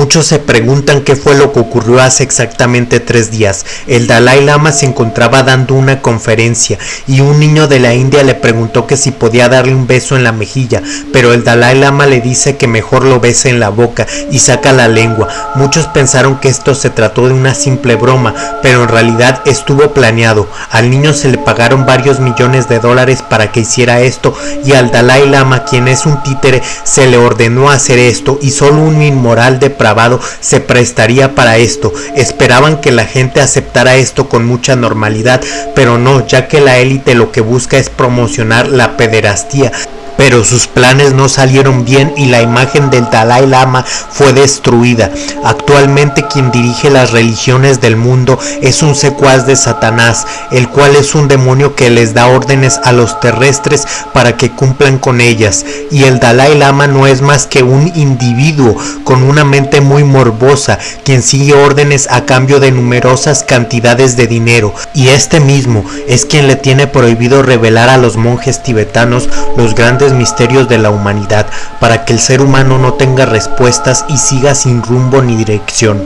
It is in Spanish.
Muchos se preguntan qué fue lo que ocurrió hace exactamente tres días. El Dalai Lama se encontraba dando una conferencia y un niño de la India le preguntó que si podía darle un beso en la mejilla, pero el Dalai Lama le dice que mejor lo bese en la boca y saca la lengua. Muchos pensaron que esto se trató de una simple broma, pero en realidad estuvo planeado. Al niño se le pagaron varios millones de dólares para que hiciera esto y al Dalai Lama, quien es un títere, se le ordenó hacer esto y solo un inmoral de se prestaría para esto. Esperaban que la gente aceptara esto con mucha normalidad, pero no, ya que la élite lo que busca es promocionar la pederastía pero sus planes no salieron bien y la imagen del Dalai Lama fue destruida. Actualmente quien dirige las religiones del mundo es un secuaz de Satanás, el cual es un demonio que les da órdenes a los terrestres para que cumplan con ellas. Y el Dalai Lama no es más que un individuo con una mente muy morbosa, quien sigue órdenes a cambio de numerosas cantidades de dinero. Y este mismo es quien le tiene prohibido revelar a los monjes tibetanos los misterios de la humanidad para que el ser humano no tenga respuestas y siga sin rumbo ni dirección.